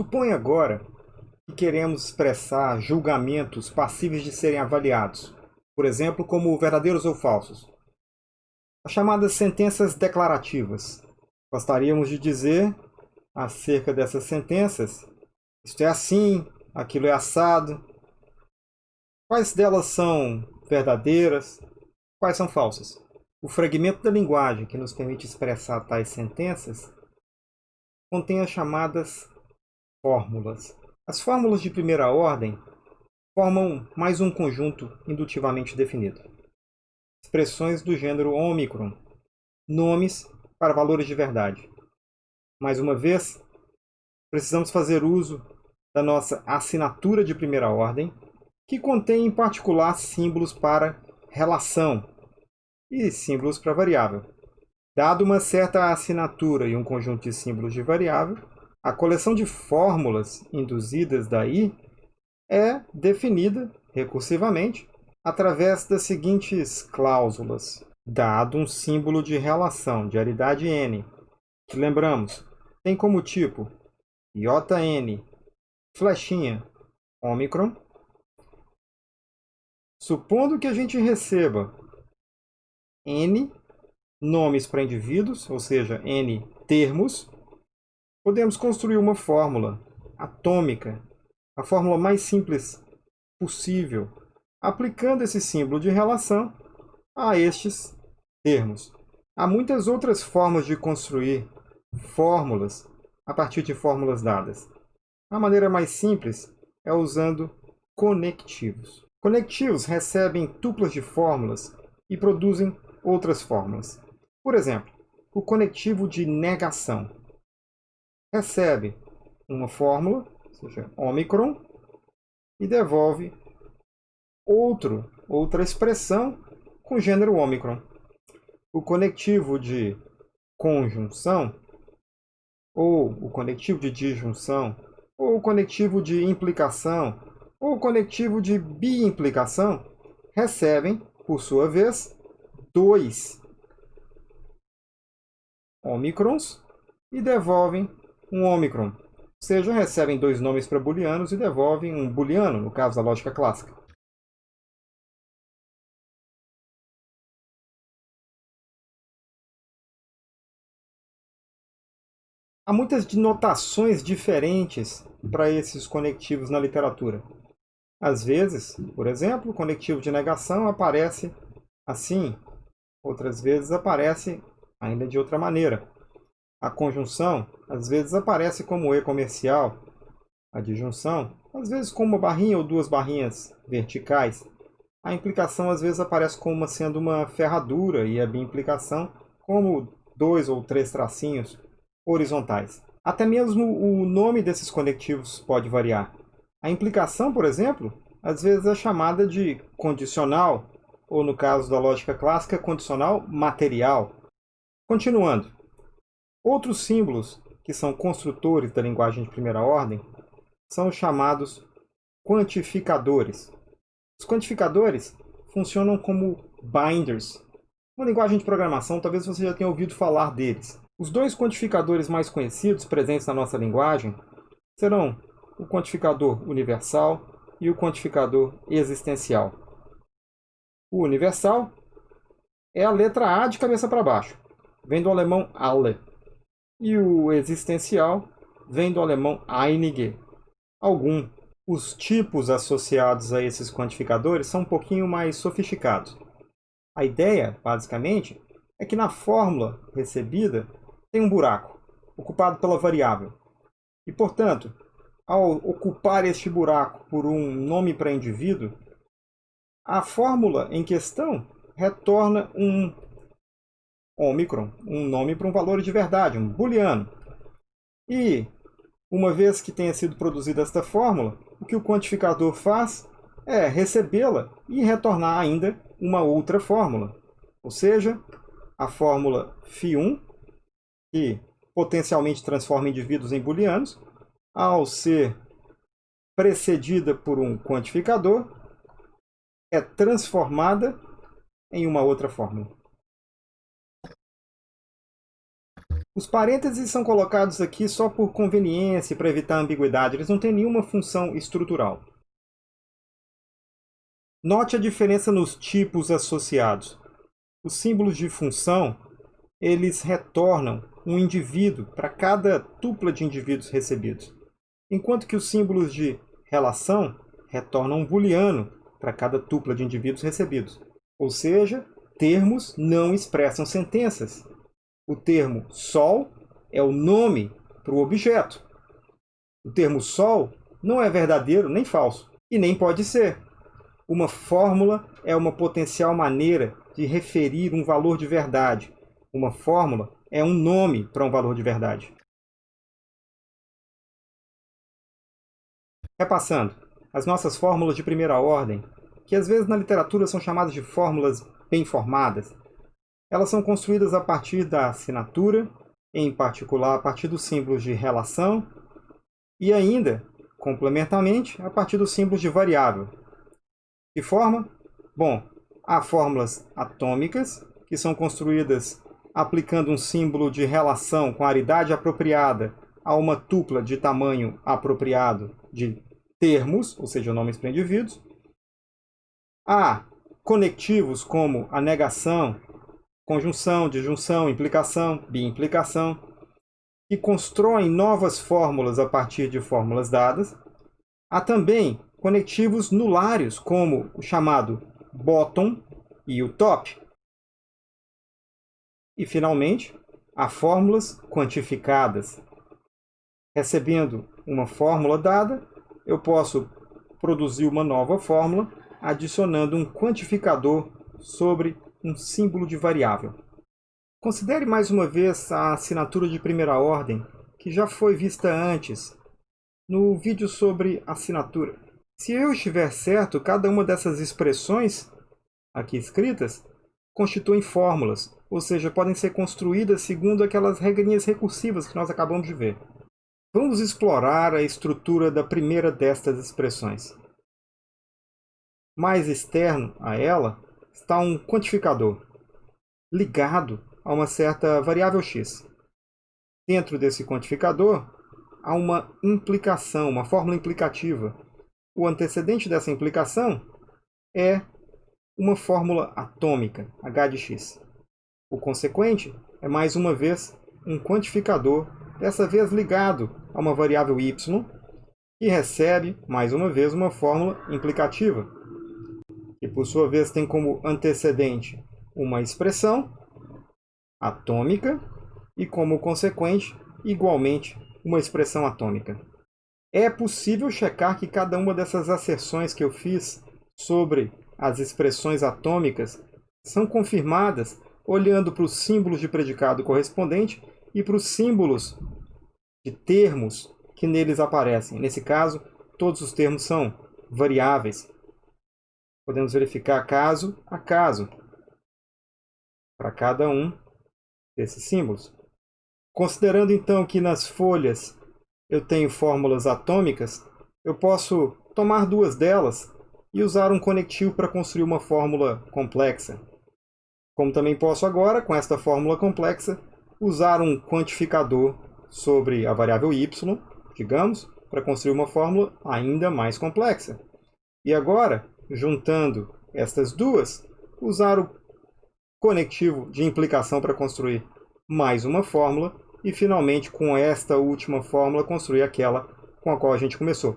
Supõe agora que queremos expressar julgamentos passíveis de serem avaliados, por exemplo, como verdadeiros ou falsos. As chamadas sentenças declarativas. Gostaríamos de dizer acerca dessas sentenças, isto é assim, aquilo é assado. Quais delas são verdadeiras, quais são falsas? O fragmento da linguagem que nos permite expressar tais sentenças contém as chamadas fórmulas. As fórmulas de primeira ordem formam mais um conjunto indutivamente definido. Expressões do gênero ômicron, nomes para valores de verdade. Mais uma vez, precisamos fazer uso da nossa assinatura de primeira ordem, que contém em particular símbolos para relação e símbolos para variável. Dado uma certa assinatura e um conjunto de símbolos de variável, a coleção de fórmulas induzidas daí é definida recursivamente através das seguintes cláusulas. Dado um símbolo de relação de aridade n, que lembramos, tem como tipo JN, flechinha, ômicron, supondo que a gente receba N nomes para indivíduos, ou seja, N termos, podemos construir uma fórmula atômica, a fórmula mais simples possível, aplicando esse símbolo de relação a estes termos. Há muitas outras formas de construir fórmulas a partir de fórmulas dadas. A maneira mais simples é usando conectivos. Conectivos recebem tuplas de fórmulas e produzem outras fórmulas. Por exemplo, o conectivo de negação recebe uma fórmula, ou seja, ômicron, e devolve outro, outra expressão com gênero ômicron. O conectivo de conjunção, ou o conectivo de disjunção, ou o conectivo de implicação, ou o conectivo de biimplicação, recebem, por sua vez, dois ômicrons e devolvem um ômicron. Ou seja, recebem dois nomes para booleanos e devolvem um booleano, no caso da lógica clássica. Há muitas denotações diferentes para esses conectivos na literatura. Às vezes, por exemplo, o conectivo de negação aparece assim, outras vezes aparece ainda de outra maneira. A conjunção, às vezes, aparece como E comercial. A disjunção, às vezes, com uma barrinha ou duas barrinhas verticais. A implicação, às vezes, aparece como sendo uma ferradura e a biimplicação como dois ou três tracinhos horizontais. Até mesmo o nome desses conectivos pode variar. A implicação, por exemplo, às vezes é chamada de condicional ou no caso da lógica clássica, condicional material. Continuando, outros símbolos que são construtores da linguagem de primeira ordem são os chamados quantificadores. Os quantificadores funcionam como binders. Uma linguagem de programação, talvez você já tenha ouvido falar deles. Os dois quantificadores mais conhecidos presentes na nossa linguagem serão o quantificador universal e o quantificador existencial. O universal é a letra A de cabeça para baixo, vem do alemão alle. E o existencial vem do alemão einige, algum. Os tipos associados a esses quantificadores são um pouquinho mais sofisticados. A ideia, basicamente, é que na fórmula recebida tem um buraco, ocupado pela variável. E, portanto, ao ocupar este buraco por um nome para indivíduo, a fórmula em questão retorna um ômicron, um nome para um valor de verdade, um booleano. E, uma vez que tenha sido produzida esta fórmula, o que o quantificador faz é recebê-la e retornar ainda uma outra fórmula. Ou seja, a fórmula φ1, que potencialmente transforma indivíduos em booleanos, ao ser precedida por um quantificador, é transformada em uma outra fórmula. Os parênteses são colocados aqui só por conveniência para evitar ambiguidade, eles não têm nenhuma função estrutural. Note a diferença nos tipos associados. Os símbolos de função, eles retornam um indivíduo para cada tupla de indivíduos recebidos, enquanto que os símbolos de relação retornam um booleano para cada tupla de indivíduos recebidos. Ou seja, termos não expressam sentenças. O termo sol é o nome para o objeto. O termo sol não é verdadeiro nem falso, e nem pode ser. Uma fórmula é uma potencial maneira de referir um valor de verdade. Uma fórmula é um nome para um valor de verdade. Repassando, as nossas fórmulas de primeira ordem, que às vezes na literatura são chamadas de fórmulas bem formadas, elas são construídas a partir da assinatura, em particular a partir dos símbolos de relação, e ainda, complementarmente, a partir dos símbolos de variável, que forma? Bom, há fórmulas atômicas, que são construídas aplicando um símbolo de relação com aridade apropriada a uma tupla de tamanho apropriado de termos, ou seja, nomes para indivíduos. Há conectivos como a negação, conjunção, disjunção, implicação, biimplicação, que constroem novas fórmulas a partir de fórmulas dadas. Há também conectivos nulários, como o chamado bottom e o top. E, finalmente, há fórmulas quantificadas. Recebendo uma fórmula dada, eu posso produzir uma nova fórmula adicionando um quantificador sobre um símbolo de variável. Considere mais uma vez a assinatura de primeira ordem, que já foi vista antes, no vídeo sobre assinatura. Se eu estiver certo, cada uma dessas expressões aqui escritas constituem fórmulas, ou seja, podem ser construídas segundo aquelas regrinhas recursivas que nós acabamos de ver. Vamos explorar a estrutura da primeira destas expressões. Mais externo a ela está um quantificador, ligado a uma certa variável x. Dentro desse quantificador, há uma implicação, uma fórmula implicativa, o antecedente dessa implicação é uma fórmula atômica, H de x. O consequente é, mais uma vez, um quantificador, dessa vez ligado a uma variável y, que recebe, mais uma vez, uma fórmula implicativa, que por sua vez tem como antecedente uma expressão atômica e como consequente, igualmente, uma expressão atômica. É possível checar que cada uma dessas asserções que eu fiz sobre as expressões atômicas são confirmadas olhando para os símbolos de predicado correspondente e para os símbolos de termos que neles aparecem. Nesse caso, todos os termos são variáveis. Podemos verificar caso a caso para cada um desses símbolos. Considerando então que nas folhas eu tenho fórmulas atômicas, eu posso tomar duas delas e usar um conectivo para construir uma fórmula complexa. Como também posso agora, com esta fórmula complexa, usar um quantificador sobre a variável y, digamos, para construir uma fórmula ainda mais complexa. E agora, juntando estas duas, usar o conectivo de implicação para construir mais uma fórmula e, finalmente, com esta última fórmula, construir aquela com a qual a gente começou.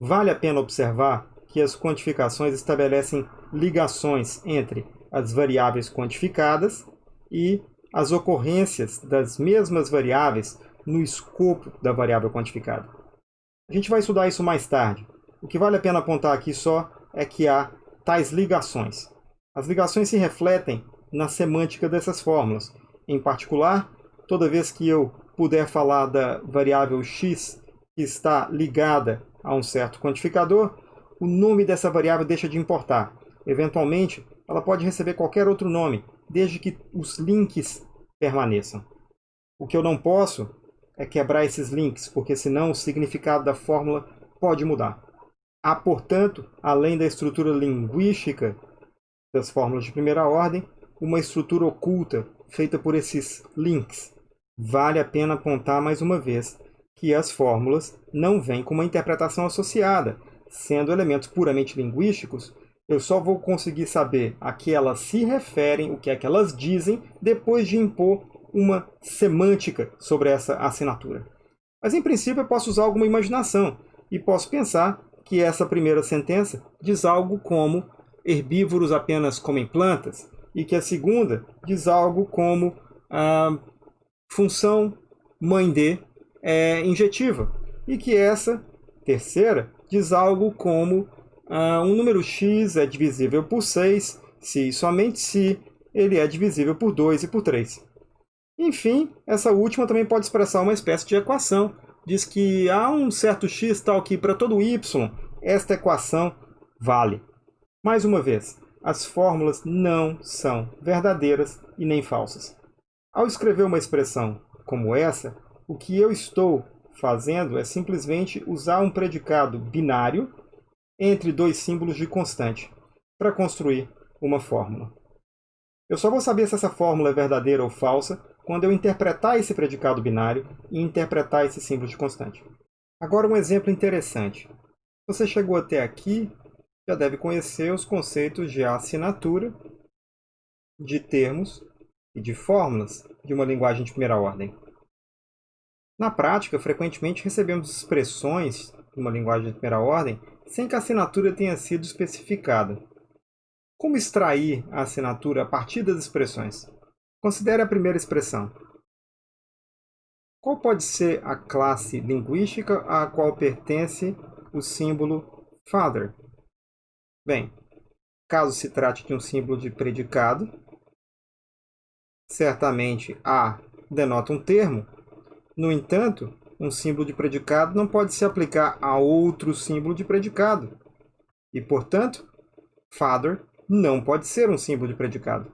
Vale a pena observar que as quantificações estabelecem ligações entre as variáveis quantificadas e as ocorrências das mesmas variáveis no escopo da variável quantificada. A gente vai estudar isso mais tarde. O que vale a pena apontar aqui só é que há tais ligações. As ligações se refletem na semântica dessas fórmulas. Em particular, toda vez que eu puder falar da variável x que está ligada a um certo quantificador, o nome dessa variável deixa de importar. Eventualmente, ela pode receber qualquer outro nome, desde que os links permaneçam. O que eu não posso é quebrar esses links, porque senão o significado da fórmula pode mudar. Há, portanto, além da estrutura linguística das fórmulas de primeira ordem, uma estrutura oculta feita por esses links, vale a pena apontar mais uma vez que as fórmulas não vêm com uma interpretação associada. Sendo elementos puramente linguísticos, eu só vou conseguir saber a que elas se referem, o que é que elas dizem, depois de impor uma semântica sobre essa assinatura. Mas, em princípio, eu posso usar alguma imaginação e posso pensar que essa primeira sentença diz algo como herbívoros apenas comem plantas e que a segunda diz algo como a função mãe de é injetiva e que essa terceira diz algo como uh, um número x é divisível por 6 se e somente se ele é divisível por 2 e por 3. Enfim, essa última também pode expressar uma espécie de equação. Diz que há um certo x tal que para todo y esta equação vale. Mais uma vez, as fórmulas não são verdadeiras e nem falsas. Ao escrever uma expressão como essa, o que eu estou fazendo é simplesmente usar um predicado binário entre dois símbolos de constante para construir uma fórmula. Eu só vou saber se essa fórmula é verdadeira ou falsa quando eu interpretar esse predicado binário e interpretar esse símbolo de constante. Agora um exemplo interessante. Você chegou até aqui, já deve conhecer os conceitos de assinatura, de termos e de fórmulas de uma linguagem de primeira ordem. Na prática, frequentemente recebemos expressões de uma linguagem de primeira ordem sem que a assinatura tenha sido especificada. Como extrair a assinatura a partir das expressões? Considere a primeira expressão. Qual pode ser a classe linguística à qual pertence o símbolo father? Bem, caso se trate de um símbolo de predicado, certamente A denota um termo. No entanto, um símbolo de predicado não pode se aplicar a outro símbolo de predicado. E, portanto, father não pode ser um símbolo de predicado.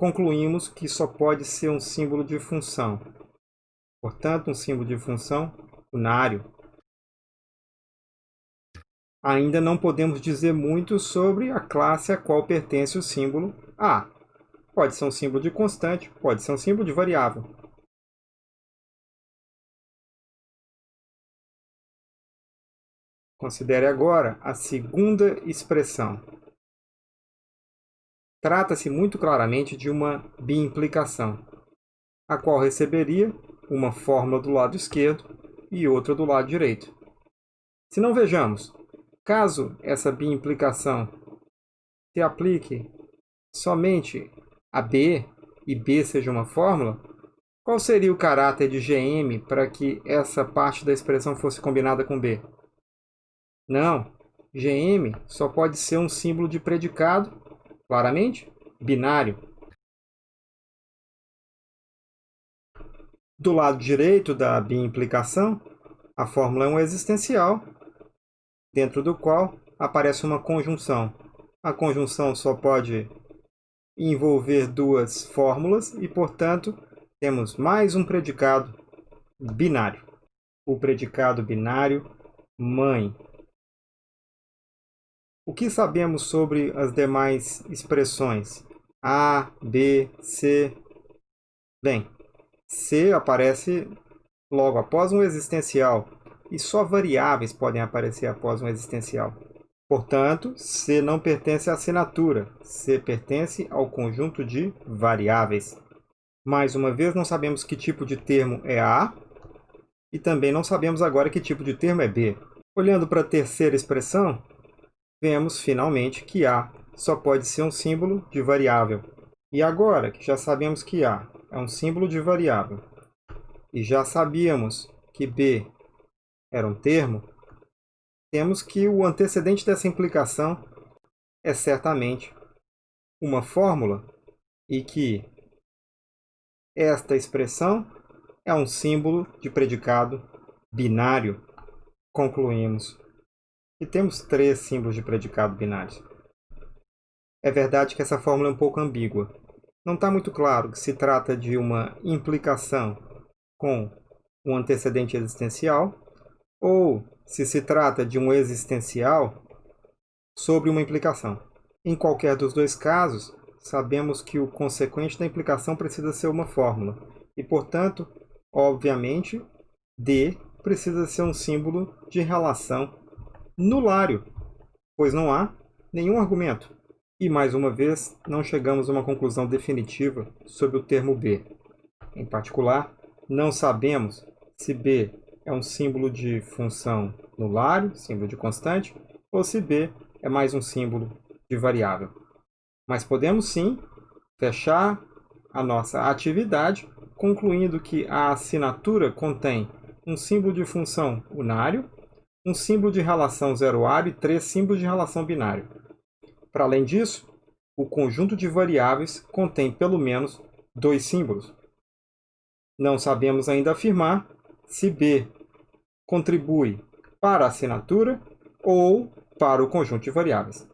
Concluímos que só pode ser um símbolo de função. Portanto, um símbolo de função unário. Ainda não podemos dizer muito sobre a classe a qual pertence o símbolo A. Pode ser um símbolo de constante, pode ser um símbolo de variável. Considere agora a segunda expressão. Trata-se muito claramente de uma biimplicação, a qual receberia uma fórmula do lado esquerdo e outra do lado direito. Se não vejamos, caso essa biimplicação se aplique somente a B e B seja uma fórmula, qual seria o caráter de GM para que essa parte da expressão fosse combinada com B? Não, GM só pode ser um símbolo de predicado claramente binário. Do lado direito da biimplicação, a fórmula é um existencial, dentro do qual aparece uma conjunção. A conjunção só pode envolver duas fórmulas e, portanto, temos mais um predicado binário. O predicado binário mãe. O que sabemos sobre as demais expressões? A, B, C. Bem, C aparece logo após um existencial e só variáveis podem aparecer após um existencial. Portanto, C não pertence à assinatura, C pertence ao conjunto de variáveis. Mais uma vez, não sabemos que tipo de termo é A e também não sabemos agora que tipo de termo é B. Olhando para a terceira expressão, vemos finalmente que A só pode ser um símbolo de variável. E agora que já sabemos que A é um símbolo de variável e já sabíamos que B era um termo, temos que o antecedente dessa implicação é certamente uma fórmula e que esta expressão é um símbolo de predicado binário. Concluímos e temos três símbolos de predicado binários. É verdade que essa fórmula é um pouco ambígua. Não está muito claro que se trata de uma implicação com um antecedente existencial ou se se trata de um existencial sobre uma implicação. Em qualquer dos dois casos, sabemos que o consequente da implicação precisa ser uma fórmula. E, portanto, obviamente, D precisa ser um símbolo de relação nulário, pois não há nenhum argumento. E, mais uma vez, não chegamos a uma conclusão definitiva sobre o termo B. Em particular, não sabemos se B é um símbolo de função nulário, símbolo de constante, ou se B é mais um símbolo de variável. Mas podemos sim fechar a nossa atividade concluindo que a assinatura contém um símbolo de função unário, um símbolo de relação zeroário e três símbolos de relação binário. Para além disso, o conjunto de variáveis contém pelo menos dois símbolos. Não sabemos ainda afirmar se B contribui para a assinatura ou para o conjunto de variáveis.